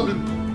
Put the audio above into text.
Lord.